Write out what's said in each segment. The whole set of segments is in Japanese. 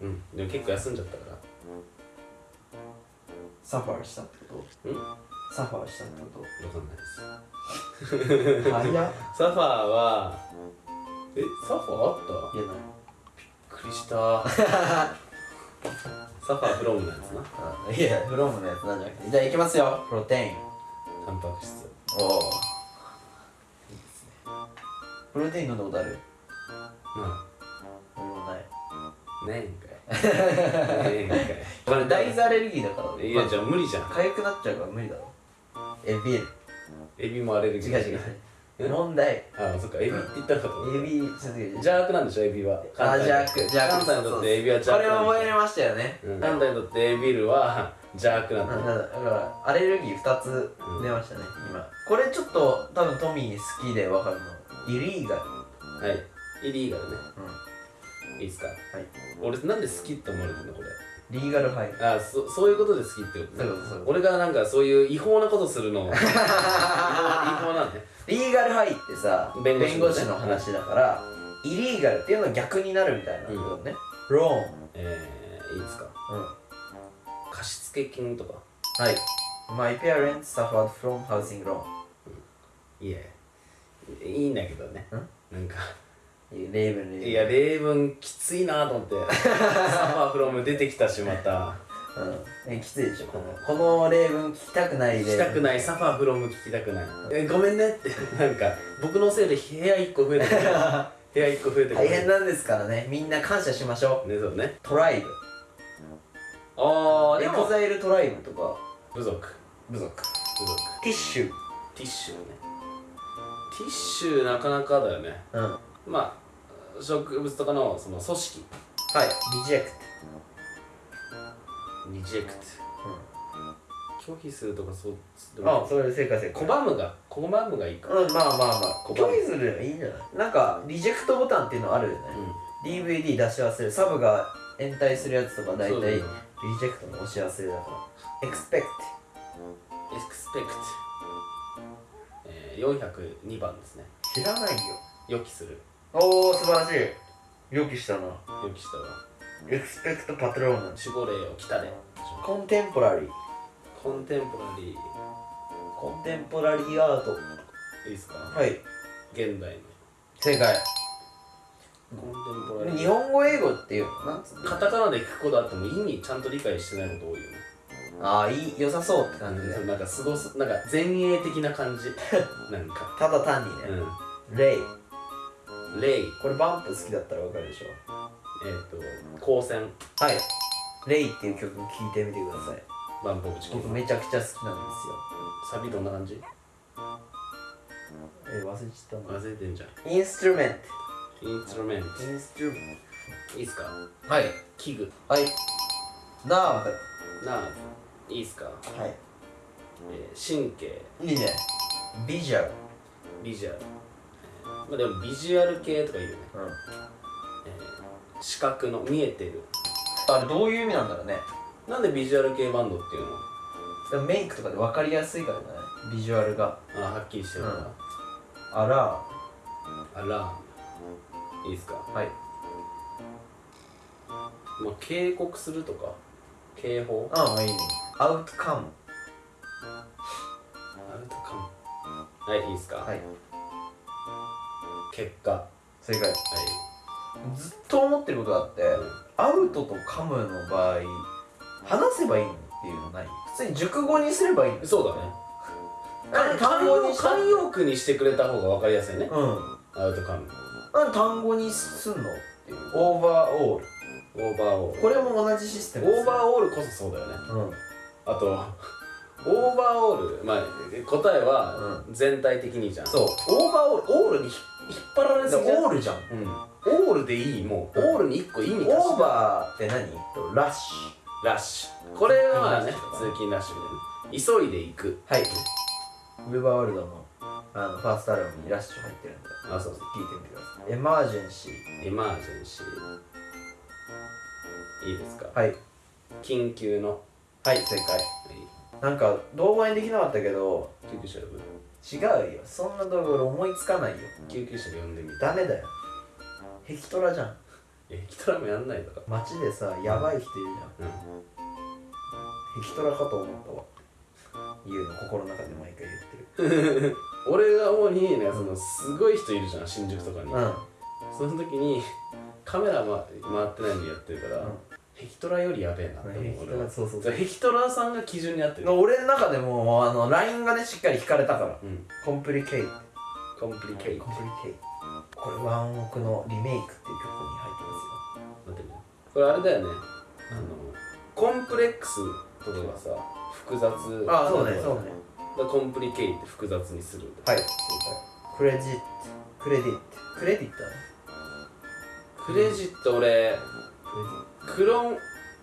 うん。でも結構休んじゃったから。サファーしたってこうん？とサファーしたってこわかんないです。と早っ。いやサファーはえサファーあった？びっない。くりした。サファーフロムのやつな？あいやフロムのやつなんじゃなくて。じゃあいきますよ。プロテイン。タンパク質。おおいいですね。プロテイン飲んだことある？ま俺もない あねえんかいねえんかい俺大豆アレルギーだからいやじゃあ無理じゃん。痒くなっちゃうから無理だろエビエビ。もアレルギー。違う違う。え？問題。あそっか。エビって言ったのかとエビ邪悪なんでしょエビは。あ邪悪。邪悪。関西にとってエビは邪これ悪なんでしょ。覚えれましたよね。うん。関西にとってエビルは 邪悪なんだ。だだからアレルギー2つ出ましたね、今。これちょっと多分トミー好きで分かるの。イリーガル。はい。イリーガルね。うんいいっすか？はい。俺なんで好きって思われてんのこれ？リーガルハイあそそういうことで好きってことね。そうそうそう。俺がなんかそういう違法なことするの。違法なんねリーガルハイってさ弁弁護士護士の話だからイリーガルっていうのは逆になるみたいなことね、ローンえー、いいですか？うん。貸付金とか？はい。My parents suffered from housing loan いやいいんだけどね。なんか例文例文いや例文きついなと思って。サファーフロム出てきたしまた。うん。えきついでしょこの。この例文聞きたくない例文聞きたくない。サファーフロム聞きたくない。えごめんね。ってなんか僕のせいで部屋1個増えてくる部屋1個増えてくる大変なんですからね。みんな感謝しましょう。ねそうね。トライブ。ああでも。エグザイルトライブとか。部族。部族。部族。 tissue。tissue ね。 tissue なかなかだよね。うん。はまあ植物とかのその組織。い。 reject reject、拒否するとかそううん、あそれ正解正解拒むが拒むがいいか。うんまあまあまあ。拒む拒否するのいいんじゃない？なんかリジェクトボタンっていうのあるよね、DVD 出し忘れサブが延滞するやつとか大体リそうだよジェクトの押し忘れだから。Expect エクスペクト、えー、402番ですね。知らないよ。予期するおお素晴らしい。予期したな。予期したわ。expect パトローナ守護霊を来たれコンテンポラリー。コンテンポラリコンテンポラリーアート。ーいいですか？はい。現代の。正解。コンテンポラリ日ー本語英語っていうのな？んカタカナで聞くことあっても意味ちゃんと理解してないこと多いよね。ああいい良さそうって感じでそうなんかすごすなんか前衛的な感じ。なんか。ただ単にね、うレイんレイ。これバンプ好きだったらわかるでしょ？えっ、と光線はい。レイっていう曲聴いてみてください。バンプオブチキン。僕めちゃくちゃ好きなんですよ。サビどんな感じ？え忘れちゃったな。忘れてんじゃん。 instrument instrument。instrument。いいっすか？トはい。器具。はい。 nerve。nerve。いいっすか、はえー神経。いいいね。 visual。visual、えーまあでもビジュアル系とか言うよね、うん。えー視覚の見えてる。あれどういう意味なんだろうね。なんでビジュアル系バンドっていうの？でもメイクとかで分かりやすいからじゃない？ビジュアルが。あはっきりしてるから、あら。あら。いいっすか？はい。まあ警告するとか？警報？ああいいね。アウトカム。アウトカム。はいいいっすか、はい結果は正解。い。ずっと思ってることがあってアウトとカムの場合話せばいいのっていうのない？普通に熟語にすればいいの。そうだね。単 単語に慣用句にしてくれた方が分かりやすいよね。うん。アウトカムなんで単語にすんのっていう。オーバーオールオーバーオールこれも同じシステムオーバーーオールこそそうだよね。うん。あとオーバーオールまあ答えは全体的にじゃん、そう。オーバーオールオールに引っ張られですぎじゃん。オールじゃん。うん。オールでいいもう。オールに1個意味オーバーって何？ラッシラッシュ。これはまあね通勤ラッシュ急いで行く。ュはい。ウェバーワールドのあのファーストアルバムにラッシュ入ってるんで。あそうそう。聞いてみてください。エマージェンシエマージェンシー。いいですか？ーはい。緊急の。はい正解。はいなんか動画にできなかったけど救急車呼ぶ違うよ。そんな動画俺思いつかないよ。救急車で呼んでみるダメだよ。ヘキトラじゃん。えヒトラーもやんないとか街でさやばい人いるじゃん。うん。ヘキトラかと思ったわ。言うの心の中で毎回言ってる。俺が主にねそのすごい人いるじゃん新宿とかに、うん。その時にカメラ、ま、回ってないのにやってるから、うんヘキトラよりやべえなって思う俺はそうそうそう。ヘキトラさんが基準になってる。俺の中でもあの ライン がねしっかり引かれたから。うん。 complicate。complicate。complicate。これワンオクのリメイクっていう曲に入って待ってね。これあれだよね。あのコンプレックスとかがさ複雑。ますよあそうねそうね。だ complicate って複雑にする。はい。正解。クレジット。クレディット。クレディットクレジット俺黒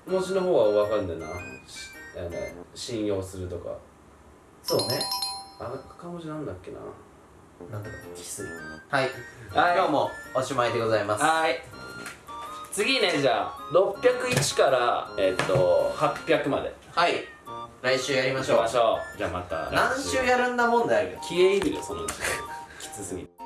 文字の方は分かんないな。しあの信用するとか。トそうね。赤文字なんだっけな。なんだかキスはい。はい。今日もおしまいでございます。はい。次ねじゃあ601からえっ、と800まで。はい。来週やりましょう。しましょう。じゃあまた何週やるんだ問題あるけど消え入るよそのうちきつすぎて